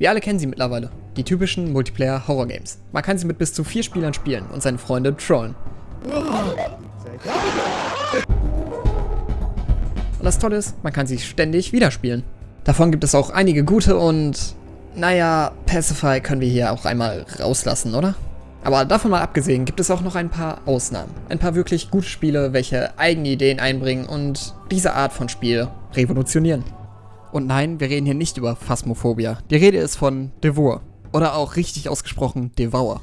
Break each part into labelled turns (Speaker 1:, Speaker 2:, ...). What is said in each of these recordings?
Speaker 1: Wir alle kennen sie mittlerweile. Die typischen Multiplayer-Horror-Games. Man kann sie mit bis zu vier Spielern spielen und seine Freunde trollen. Und das Tolle ist, man kann sie ständig wieder spielen. Davon gibt es auch einige gute und, naja, Pacify können wir hier auch einmal rauslassen, oder? Aber davon mal abgesehen, gibt es auch noch ein paar Ausnahmen. Ein paar wirklich gute Spiele, welche eigene Ideen einbringen und diese Art von Spiel revolutionieren. Und nein, wir reden hier nicht über Phasmophobia. Die Rede ist von Devour. Oder auch richtig ausgesprochen Devour.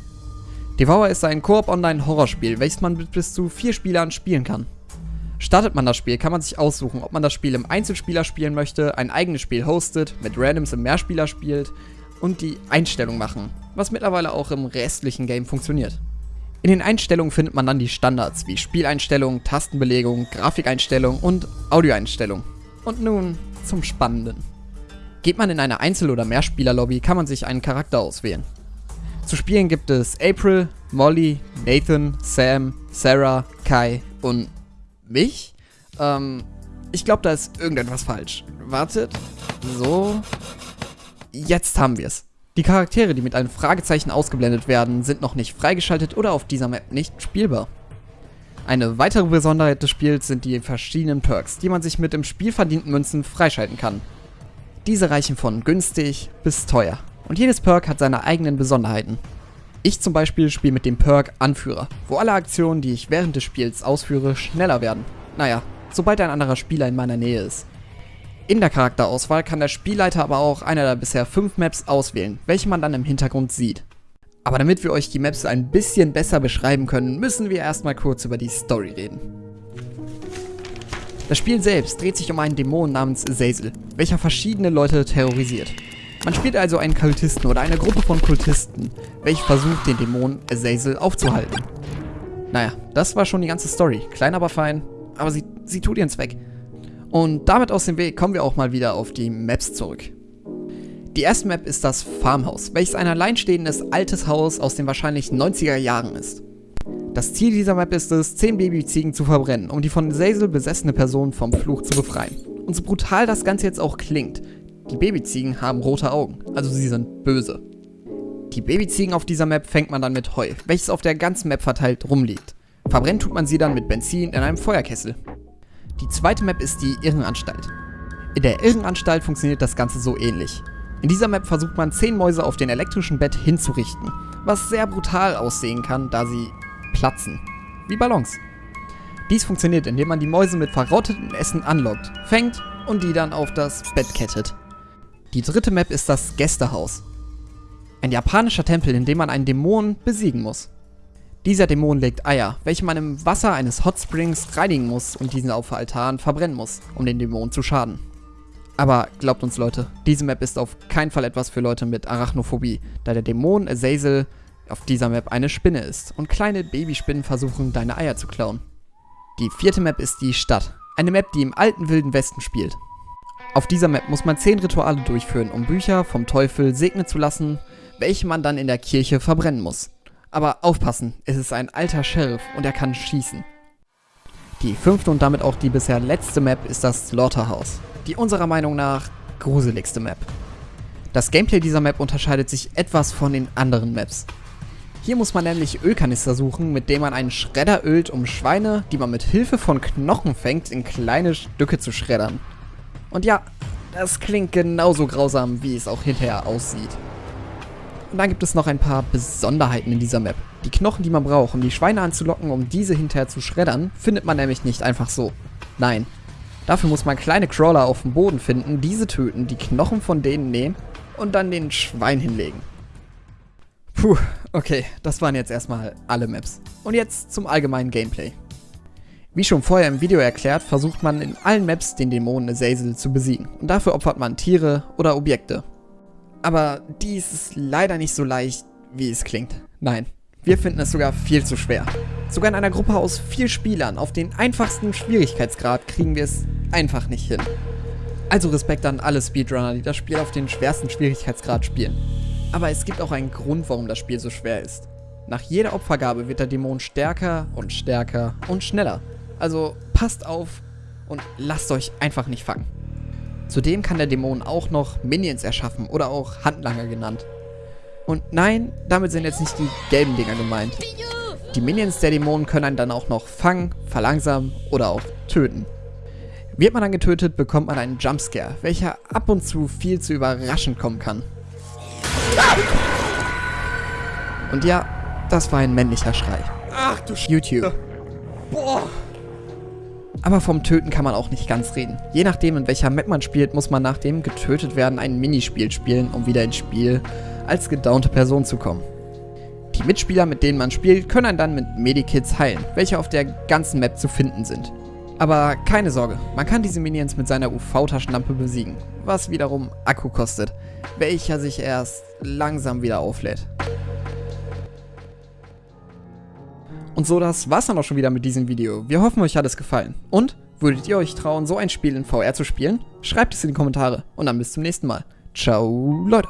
Speaker 1: Devour ist ein Koop-Online-Horrorspiel, welches man mit bis zu vier Spielern spielen kann. Startet man das Spiel, kann man sich aussuchen, ob man das Spiel im Einzelspieler spielen möchte, ein eigenes Spiel hostet, mit Randoms im Mehrspieler spielt und die Einstellung machen, was mittlerweile auch im restlichen Game funktioniert. In den Einstellungen findet man dann die Standards wie Spieleinstellung, Tastenbelegung, Grafikeinstellung und Audioeinstellung. Und nun zum Spannenden. Geht man in eine Einzel- oder Mehrspielerlobby, kann man sich einen Charakter auswählen. Zu spielen gibt es April, Molly, Nathan, Sam, Sarah, Kai und mich? Ähm, ich glaube, da ist irgendetwas falsch. Wartet. So. Jetzt haben wir es. Die Charaktere, die mit einem Fragezeichen ausgeblendet werden, sind noch nicht freigeschaltet oder auf dieser Map nicht spielbar. Eine weitere Besonderheit des Spiels sind die verschiedenen Perks, die man sich mit im Spiel verdienten Münzen freischalten kann. Diese reichen von günstig bis teuer und jedes Perk hat seine eigenen Besonderheiten. Ich zum Beispiel spiele mit dem Perk Anführer, wo alle Aktionen, die ich während des Spiels ausführe, schneller werden. Naja, sobald ein anderer Spieler in meiner Nähe ist. In der Charakterauswahl kann der Spielleiter aber auch einer der bisher fünf Maps auswählen, welche man dann im Hintergrund sieht. Aber damit wir euch die Maps ein bisschen besser beschreiben können, müssen wir erstmal kurz über die Story reden. Das Spiel selbst dreht sich um einen Dämon namens Azazel, welcher verschiedene Leute terrorisiert. Man spielt also einen Kultisten oder eine Gruppe von Kultisten, welche versucht, den Dämon Azazel aufzuhalten. Naja, das war schon die ganze Story. Klein aber fein, aber sie, sie tut ihren Zweck. Und damit aus dem Weg kommen wir auch mal wieder auf die Maps zurück. Die erste Map ist das Farmhaus, welches ein alleinstehendes altes Haus aus den wahrscheinlich 90er Jahren ist. Das Ziel dieser Map ist es, 10 Babyziegen zu verbrennen, um die von Azazel besessene Person vom Fluch zu befreien. Und so brutal das Ganze jetzt auch klingt, die Babyziegen haben rote Augen, also sie sind böse. Die Babyziegen auf dieser Map fängt man dann mit Heu, welches auf der ganzen Map verteilt rumliegt. Verbrennt tut man sie dann mit Benzin in einem Feuerkessel. Die zweite Map ist die Irrenanstalt. In der Irrenanstalt funktioniert das Ganze so ähnlich. In dieser Map versucht man 10 Mäuse auf den elektrischen Bett hinzurichten, was sehr brutal aussehen kann, da sie platzen. Wie Ballons. Dies funktioniert, indem man die Mäuse mit verrottetem Essen anlockt, fängt und die dann auf das Bett kettet. Die dritte Map ist das Gästehaus. Ein japanischer Tempel, in dem man einen Dämon besiegen muss. Dieser Dämon legt Eier, welche man im Wasser eines Hot Springs reinigen muss und diesen auf Altaren verbrennen muss, um den Dämon zu schaden. Aber glaubt uns Leute, diese Map ist auf keinen Fall etwas für Leute mit Arachnophobie, da der Dämon Azazel auf dieser Map eine Spinne ist und kleine Babyspinnen versuchen, deine Eier zu klauen. Die vierte Map ist die Stadt, eine Map, die im alten Wilden Westen spielt. Auf dieser Map muss man 10 Rituale durchführen, um Bücher vom Teufel segnen zu lassen, welche man dann in der Kirche verbrennen muss. Aber aufpassen, es ist ein alter Sheriff und er kann schießen. Die fünfte und damit auch die bisher letzte Map ist das Slaughterhouse, die unserer Meinung nach gruseligste Map. Das Gameplay dieser Map unterscheidet sich etwas von den anderen Maps. Hier muss man nämlich Ölkanister suchen, mit dem man einen Schredder ölt, um Schweine, die man mit Hilfe von Knochen fängt, in kleine Stücke zu schreddern. Und ja, das klingt genauso grausam, wie es auch hinterher aussieht. Und dann gibt es noch ein paar Besonderheiten in dieser Map. Die Knochen, die man braucht, um die Schweine anzulocken, um diese hinterher zu schreddern, findet man nämlich nicht einfach so. Nein. Dafür muss man kleine Crawler auf dem Boden finden, diese töten, die Knochen von denen nehmen und dann den Schwein hinlegen. Puh, okay, das waren jetzt erstmal alle Maps. Und jetzt zum allgemeinen Gameplay. Wie schon vorher im Video erklärt, versucht man in allen Maps den Dämonen Azazel zu besiegen und dafür opfert man Tiere oder Objekte. Aber dies ist leider nicht so leicht, wie es klingt. Nein, wir finden es sogar viel zu schwer. Sogar in einer Gruppe aus vier Spielern auf den einfachsten Schwierigkeitsgrad kriegen wir es einfach nicht hin. Also Respekt an alle Speedrunner, die das Spiel auf den schwersten Schwierigkeitsgrad spielen. Aber es gibt auch einen Grund, warum das Spiel so schwer ist. Nach jeder Opfergabe wird der Dämon stärker und stärker und schneller. Also passt auf und lasst euch einfach nicht fangen. Zudem kann der Dämon auch noch Minions erschaffen oder auch Handlanger genannt. Und nein, damit sind jetzt nicht die gelben Dinger gemeint. Die Minions der Dämonen können einen dann auch noch fangen, verlangsamen oder auch töten. Wird man dann getötet, bekommt man einen Jumpscare, welcher ab und zu viel zu überraschend kommen kann. Und ja, das war ein männlicher Schrei.
Speaker 2: Ach du Sch
Speaker 1: YouTube.
Speaker 2: Boah.
Speaker 1: Aber vom Töten kann man auch nicht ganz reden. Je nachdem, in welcher Map man spielt, muss man nach dem getötet werden ein Minispiel spielen, um wieder ins Spiel als gedownte Person zu kommen. Die Mitspieler, mit denen man spielt, können einen dann mit Medikits heilen, welche auf der ganzen Map zu finden sind. Aber keine Sorge, man kann diese Minions mit seiner UV-Taschenlampe besiegen, was wiederum Akku kostet, welcher sich erst langsam wieder auflädt. Und so, das war's dann auch schon wieder mit diesem Video. Wir hoffen, euch hat es gefallen. Und, würdet ihr euch trauen, so ein Spiel in VR zu spielen? Schreibt es in die Kommentare und dann bis zum nächsten Mal. Ciao, Leute.